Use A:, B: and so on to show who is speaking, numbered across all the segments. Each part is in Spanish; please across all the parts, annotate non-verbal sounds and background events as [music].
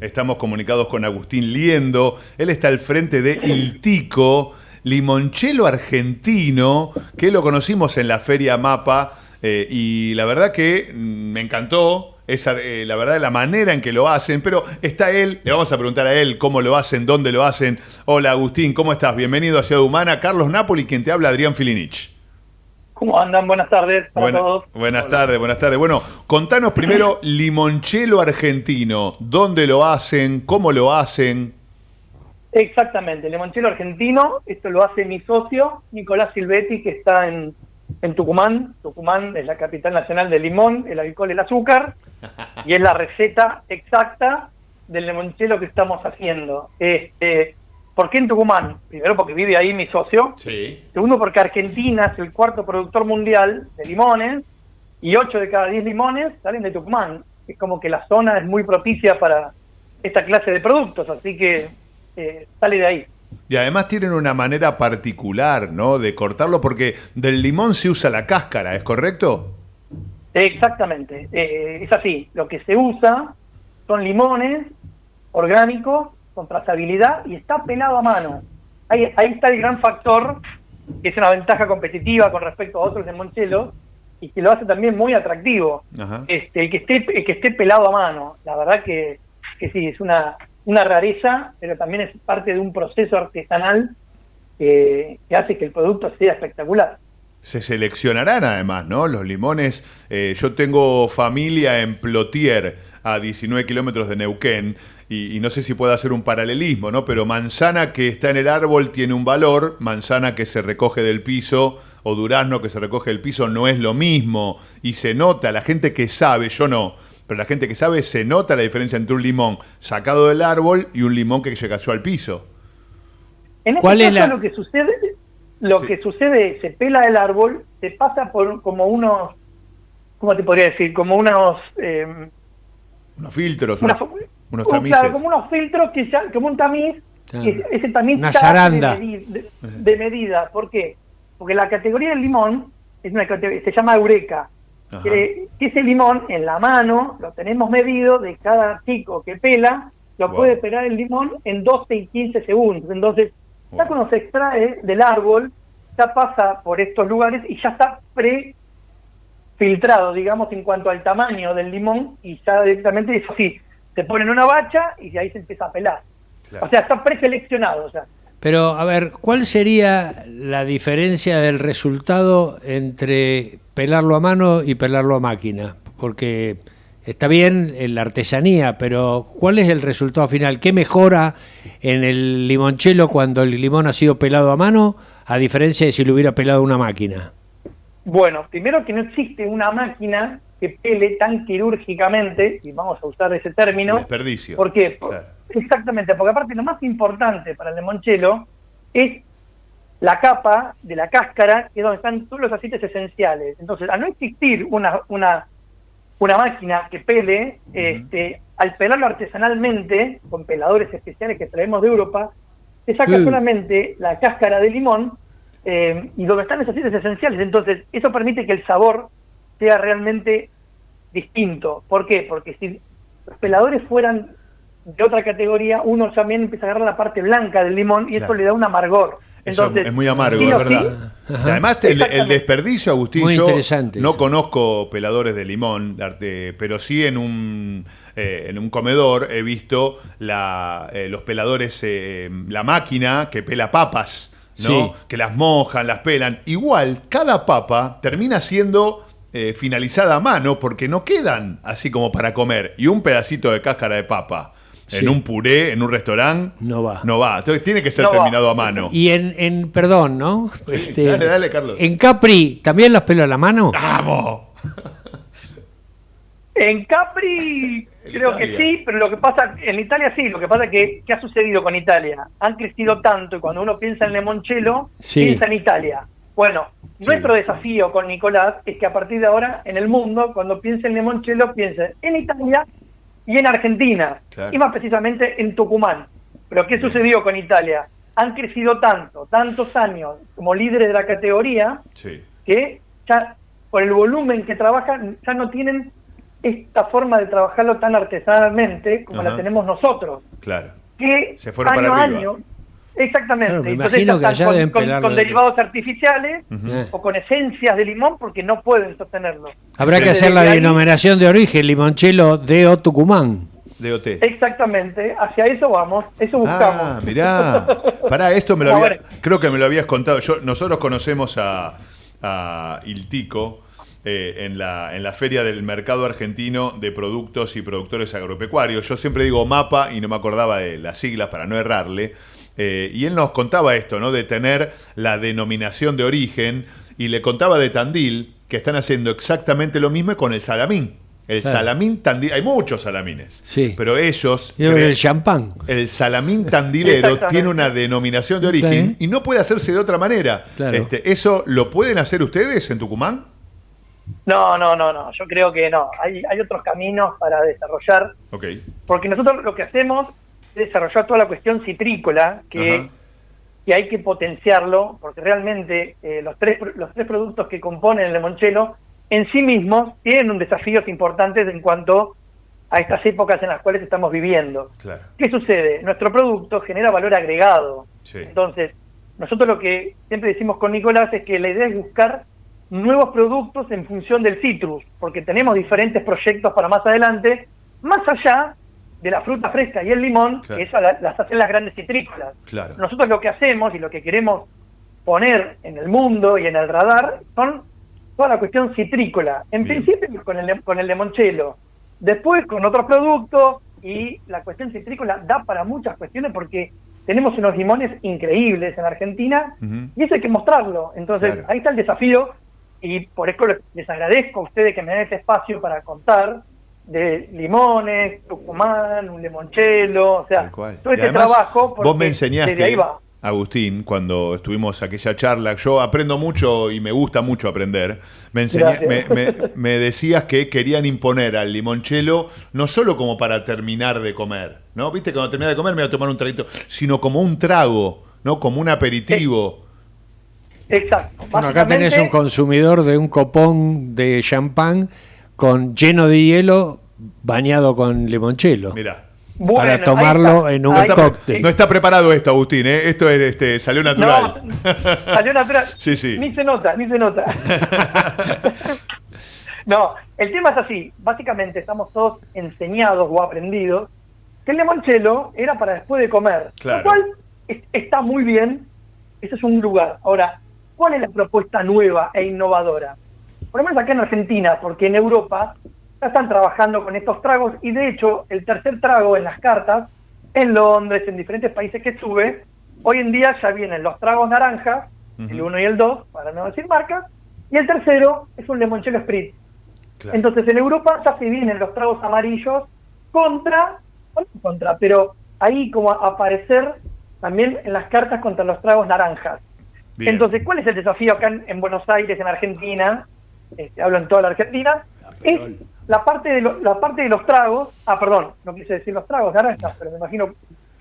A: Estamos comunicados con Agustín Liendo. Él está al frente de Iltico, limonchelo argentino, que lo conocimos en la Feria Mapa. eh, y la verdad que mm, me encantó. Eh, la verdad, la manera en que lo hacen, pero está él, le vamos a preguntar a él cómo lo hacen, dónde lo hacen. Hola Agustín, ¿cómo estás? Bienvenido a Ciudad Humana. Carlos Napoli, quien te habla, Adrián Filinich.
B: ¿Cómo andan? Buenas tardes para
A: Buena-
B: todos.
A: buenas tardes, buenas tardes. Bueno, contanos primero [clears throat] limonchelo argentino. ¿Dónde lo hacen? ¿Cómo lo hacen?
B: Exactamente, limonchelo argentino, esto lo hace mi socio, Nicolás Silvetti, que está en, en Tucumán. Tucumán es la capital nacional del limón, el alcohol, el azúcar, [laughs] y es la receta exacta del limonchelo que estamos haciendo. Este, ¿Por qué en Tucumán? Primero porque vive ahí mi socio.
A: Sí.
B: Segundo porque Argentina es el cuarto productor mundial de limones y 8 de cada 10 limones salen de Tucumán. Es como que la zona es muy propicia para esta clase de productos, así que eh, sale de ahí.
A: Y además tienen una manera particular, ¿no? De cortarlo, porque del limón se usa la cáscara, ¿es correcto?
B: Exactamente, eh, es así. Lo que se usa son limones orgánicos con trazabilidad y está pelado a mano. Ahí, ahí está el gran factor, que es una ventaja competitiva con respecto a otros limonchelos y que lo hace también muy atractivo.
A: Ajá.
B: Este, el que esté el que esté pelado a mano. La verdad que, que sí, es una, una rareza, pero también es parte de un proceso artesanal que, que hace que el producto sea espectacular.
A: Se seleccionarán además, ¿no? Los limones. eh, yo tengo familia en Plotier, a 19 kilómetros de Neuquén, y, y no sé si puedo hacer un paralelismo, ¿no? Pero manzana que está en el árbol tiene un valor, manzana que se recoge del piso o durazno que se recoge del piso no es lo mismo. Y se nota, la gente que sabe, yo no, pero la gente que sabe se nota la diferencia entre un limón sacado del árbol y un limón que se cayó al piso.
B: En este
C: ¿Cuál es
B: caso
C: la-
B: lo que sucede, lo
A: Sí.
B: que sucede, se pela el árbol, se pasa por como unos, ¿cómo te podría decir? Como unos, eh,
A: Unos filtros, unos, unos
B: un-
A: tamices.
B: claro, como unos filtros que ya, como un tamiz,
C: Claro.
B: que ese tamiz
C: Una zaranda.
B: De, medi- de- de medida. ¿Por qué? Porque la categoría del limón es una categoría, se llama eureka. Que, que ese limón en la mano lo tenemos medido de cada chico que pela, lo
A: Wow.
B: puede pelar el limón en 12 y 15 segundos. Entonces, ya cuando se extrae del árbol, ya pasa por estos lugares y ya está pre filtrado, digamos, en cuanto al tamaño del limón y ya directamente eso sí, se pone en una bacha y de ahí se empieza a pelar.
A: Claro.
B: O sea, está preseleccionado. O sea,
C: Pero, a ver, ¿cuál sería la diferencia del resultado entre pelarlo a mano y pelarlo a máquina? Porque está bien en la artesanía, pero ¿cuál es el resultado final? ¿Qué mejora en el limonchelo cuando el limón ha sido pelado a mano, a diferencia de si lo hubiera pelado una máquina?
B: Bueno, primero que no existe una máquina que pele tan quirúrgicamente, y vamos a usar ese término.
A: Desperdicio.
B: ¿Por qué?
A: Claro.
B: Exactamente, porque aparte lo más importante para el limonchelo es la capa de la cáscara, que es donde están todos los aceites esenciales. Entonces, al no existir una, una, una máquina que pele, este, al pelarlo artesanalmente, con peladores especiales que traemos de Europa, se saca
C: Sí.
B: solamente la cáscara de limón eh, y donde están los aceites esenciales. Entonces, eso permite que el sabor sea realmente distinto. ¿Por qué? Porque si los peladores fueran de otra categoría, uno también empieza a agarrar la parte blanca del limón y eso le da un amargor.
A: Eso es muy amargo, es verdad.
B: sí,
A: Y Además, el, el desperdicio, Agustín,
C: Muy
A: yo
C: interesante
A: no
C: eso.
A: conozco peladores de limón, pero sí en un, eh, en un comedor he visto la, eh, los peladores, eh, la máquina que pela papas, ¿no?
C: Sí.
A: que las mojan, las pelan. Igual, cada papa termina siendo eh, finalizada a mano porque no quedan así como para comer. Y un pedacito de cáscara de papa
C: Sí.
A: en un puré, en un restaurante,
C: No va.
A: No va. Entonces tiene que ser
B: No va.
A: terminado a mano.
C: Y en, en perdón, ¿no? [laughs] Este,
A: dale, dale, Carlos.
C: En Capri, ¿también los pelo a la mano?
A: ¡Vamos!
B: En Capri Creo que sí, pero lo que pasa, en Italia sí, lo que pasa es que, ¿qué ha sucedido con Italia? Han crecido tanto y cuando uno piensa en limonchelo,
C: Sí.
B: piensa en Italia. Bueno,
A: Sí.
B: nuestro desafío con Nicolás es que a partir de ahora, en el mundo, cuando piense en limonchelo, piense en Italia y en Argentina,
A: Claro.
B: y más precisamente en Tucumán. Pero ¿qué sucedió con Italia? Han crecido tanto, tantos años como líderes de la categoría,
A: Sí.
B: que ya por el volumen que trabajan ya no tienen esta forma de trabajarlo tan artesanalmente como
A: Ajá.
B: la tenemos nosotros.
A: Claro.
B: Que
A: Se fueron
B: año
A: para arriba.
B: año, exactamente.
C: Claro, me
B: Entonces
C: imagino que allá
B: con,
C: deben
B: con- con
C: de-
B: derivados artificiales
C: Eh.
B: o con esencias de limón porque no pueden sostenerlo.
C: Habrá que hacer la
B: ahí-
C: denominación de origen, limonchelo de O Tucumán.
A: DOT.
B: Exactamente, hacia eso vamos, eso buscamos.
A: Ah, mirá. [laughs] Pará, esto me lo había, creo que me lo habías contado. Yo, nosotros conocemos a, a Iltico eh, en, la, en la feria del mercado argentino de productos y productores agropecuarios. Yo siempre digo MAPA y no me acordaba de las siglas para no errarle. Eh, y él nos contaba esto, ¿no? De tener la denominación de origen. Y le contaba de Tandil, que están haciendo exactamente lo mismo con el salamín. El
C: Claro.
A: salamín Tandil, hay muchos salamines.
C: Sí.
A: Pero ellos. Creen-
C: el champán.
A: el salamín tandilero tiene una denominación de origen
C: Sí.
A: y no puede hacerse de otra manera.
C: Claro.
A: Este, ¿Eso lo pueden hacer ustedes en Tucumán?
B: No, no, no, no, yo creo que no. Hay, hay otros caminos para desarrollar,
A: Ok.
B: porque nosotros lo que hacemos es desarrollar toda la cuestión citrícola, que, que hay que potenciarlo, porque realmente eh, los, tres, los tres productos que componen el limonchelo en sí mismos tienen un desafíos importantes en cuanto a estas épocas en las cuales estamos viviendo.
A: Claro.
B: ¿Qué sucede? Nuestro producto genera valor agregado.
A: Sí.
B: Entonces, nosotros lo que siempre decimos con Nicolás es que la idea es buscar nuevos productos en función del citrus, porque tenemos diferentes proyectos para más adelante, más allá de la fruta fresca y el limón,
A: Claro.
B: que la- las hacen las grandes citrícolas.
A: Claro.
B: Nosotros lo que hacemos y lo que queremos poner en el mundo y en el radar son toda la cuestión citrícola. En
A: Bien.
B: principio con el, con el limonchelo, después con otros productos y la cuestión citrícola da para muchas cuestiones porque tenemos unos limones increíbles en Argentina y eso hay que mostrarlo. Entonces
A: Claro.
B: ahí está el desafío y por eso les- agradezco a ustedes que me den este espacio para contar de limones, Tucumán, un limonchelo, o sea, todo este
A: además,
B: trabajo.
A: Vos me enseñaste,
B: desde ahí va.
A: Agustín, cuando estuvimos aquella charla, yo aprendo mucho y me gusta mucho aprender. Me, enseña- me, me- [laughs] me decías que querían imponer al limonchelo no solo como para terminar de comer, ¿no? Viste, cuando terminas de comer me voy a tomar un traguito, sino como un trago, ¿no? Como un aperitivo.
B: Exacto.
C: Bueno, acá tenés un consumidor de un copón de champán con lleno de hielo bañado con limonchelo.
A: Mirá.
B: Bueno,
C: para tomarlo
B: está.
C: en un
B: Ahí está.
C: cóctel.
A: no está preparado esto, Agustín, ¿eh? Esto es, este, salió natural.
B: No, [laughs] salió natural.
A: Sí, sí.
B: Ni se nota, ni se nota. [laughs] no, el tema es así. Básicamente estamos todos enseñados o aprendidos que el limonchelo era para después de comer.
A: Claro.
B: Lo cual es- está muy bien. Ese es un lugar. Ahora, ¿cuál es la propuesta nueva e innovadora? Por lo menos acá en Argentina, porque en Europa ya están trabajando con estos tragos y de hecho el tercer trago en las cartas, en Londres, en diferentes países que estuve, hoy en día ya vienen los tragos naranjas, el
A: Ujú.
B: 1 y el 2, para no decir marcas, y el tercero es un limoncello spritz.
A: Claro.
B: Entonces en Europa ya se vienen los tragos amarillos contra, contra, pero ahí como a aparecer también en las cartas contra los tragos naranjas.
A: Bien.
B: Entonces, ¿cuál es el desafío acá en, en Buenos Aires, en Argentina? Este, hablo en toda la Argentina. Es la parte, de lo- la parte de los tragos. Ah, perdón, no quise decir los tragos naranjas, pero me imagino.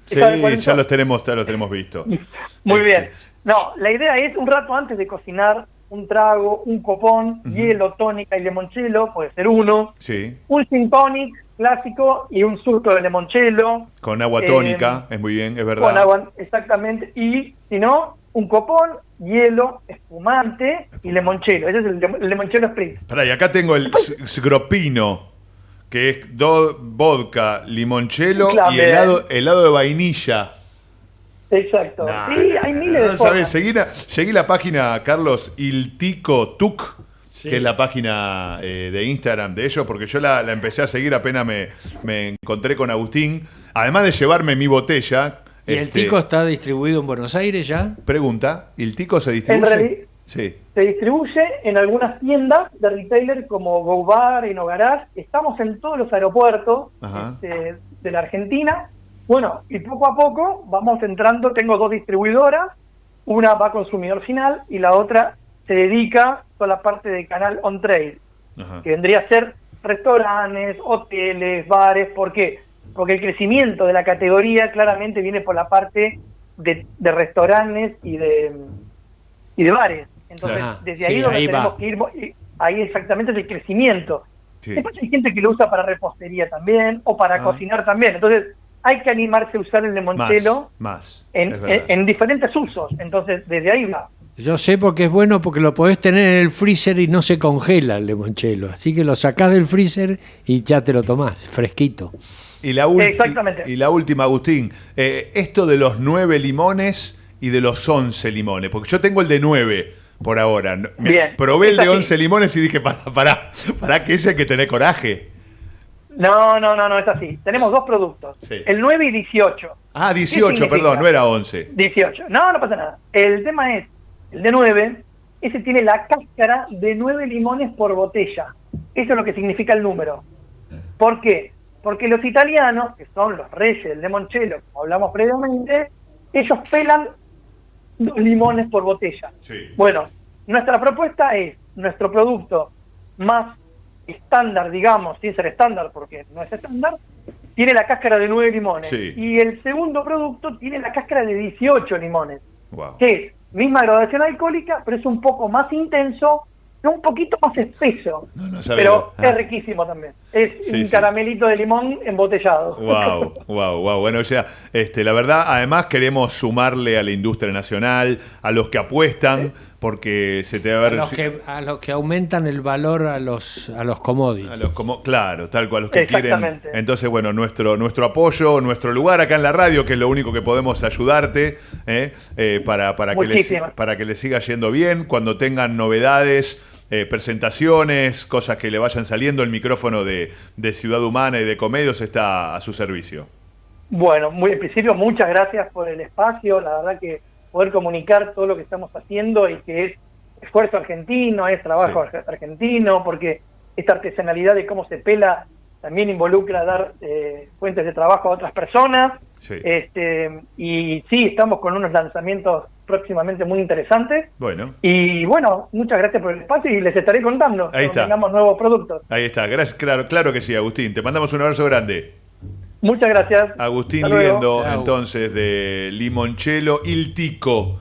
A: Sí, ya los tenemos, ya los tenemos visto. [laughs]
B: Muy
A: Este,
B: bien. No, la idea es un rato antes de cocinar un trago, un copón, hielo, tónica y limonchelo, puede ser uno,
A: Sí,
B: un gin tonic clásico y un surto de limonchelo,
A: con agua
B: Eh,
A: tónica, es muy bien, es verdad.
B: con agua, exactamente, y si no, un copón, hielo, espumante y limonchelo. Ese es el, el limonchelo spritz.
A: Pará, y acá tengo el sgropino, que es do- vodka, limonchelo y helado, helado de vainilla.
B: Exacto.
A: Nah,
B: sí, hay miles de
A: no sabés, seguí, la, seguí la página, Carlos, Iltico Tuc,
C: Sí.
A: que es la página eh, de Instagram de ellos, porque yo la, la empecé a seguir apenas me, me encontré con Agustín. Además de llevarme mi botella.
C: ¿Y el
A: este,
C: tico está distribuido en Buenos Aires ya?
A: Pregunta, ¿el tico se distribuye?
B: realidad-
A: Sí.
B: Se distribuye en algunas tiendas de retailer como Go Bar y No Garage. Estamos en todos los aeropuertos este, de la Argentina. Bueno, y poco a poco vamos entrando. Tengo dos distribuidoras. Una va a consumidor final y la otra se dedica a toda la parte de canal on trade,
A: Ajá.
B: que vendría a ser restaurantes, hoteles, bares. ¿Por qué? Porque el crecimiento de la categoría claramente viene por la parte de, de restaurantes y de, y de bares. Entonces,
C: Ajá,
B: desde
C: sí,
B: ahí donde
C: ahí
B: tenemos
C: va.
B: que ir, y ahí exactamente es el crecimiento.
A: Sí.
B: Después hay gente que lo usa para repostería también o para
A: Ah.
B: cocinar también. Entonces hay que animarse a usar el limoncello
A: Más, más.
B: en, en- en diferentes usos. Entonces desde ahí va.
C: Yo sé porque es bueno porque lo podés tener en el freezer y no se congela el limonchelo. Así que lo sacás del freezer y ya te lo tomás, fresquito.
A: Y la,
B: Exactamente.
A: y, y la última, Agustín, eh, esto de los nueve limones y de los once limones, porque yo tengo el de nueve por ahora. Me-
B: Bien,
A: Probé el de once limones y dije, para, para, para que ese hay que tener coraje.
B: No, no, no, no es así. Tenemos dos productos.
A: Sí.
B: El 9 y 18.
A: Ah,
B: ¿Qué
A: 18,
B: significa?
A: perdón, no era 11.
B: 18. No, no pasa nada. El tema es, el de 9, ese tiene la cáscara de 9 limones por botella. Eso es lo que significa el número. ¿Por qué? Porque los italianos, que son los reyes del limoncello, como hablamos previamente, ellos pelan dos limones por botella.
A: Sí.
B: Bueno, nuestra propuesta es nuestro producto más estándar, digamos, sin ser estándar porque no es estándar, tiene la cáscara de 9 limones.
A: Sí.
B: Y el segundo producto tiene la cáscara de 18 limones,
A: Wow.
B: que es misma graduación alcohólica, pero es un poco más intenso un poquito más espeso.
A: No, no sabía.
B: pero
A: Ah.
B: es riquísimo también. Es
A: Sí,
B: un
A: sí.
B: caramelito de limón embotellado.
A: Wow, wow, wow. Bueno, o sea, este, la verdad, además queremos sumarle a la industria nacional, a los que apuestan, porque se te va a
C: A
A: ver.
C: los que, a los que aumentan el valor a los, a los commodities.
A: A los como, claro, tal cual, los que quieren.
B: Exactamente.
A: Entonces, bueno, nuestro, nuestro apoyo, nuestro lugar acá en la radio, que es lo único que podemos ayudarte, ¿eh? Eh, para, para, que les, para que les siga yendo bien. Cuando tengan novedades, eh, presentaciones, cosas que le vayan saliendo, el micrófono de, de Ciudad Humana y de Comedios está a su servicio.
B: Bueno, muy en principio muchas gracias por el espacio, la verdad que poder comunicar todo lo que estamos haciendo y que es esfuerzo argentino, es trabajo
A: Sí.
B: argentino, porque esta artesanalidad de cómo se pela también involucra dar eh, fuentes de trabajo a otras personas.
A: Sí.
B: Este, y sí, estamos con unos lanzamientos próximamente muy interesantes.
A: Bueno,
B: Y bueno, muchas gracias por el espacio y les estaré contando
A: Ahí está.
B: tengamos nuevos productos.
A: ahí está. Gracias, claro, claro que sí, Agustín. Te mandamos un abrazo grande.
B: Muchas gracias.
A: Agustín. Liendo, entonces, de Limoncello Il Tico.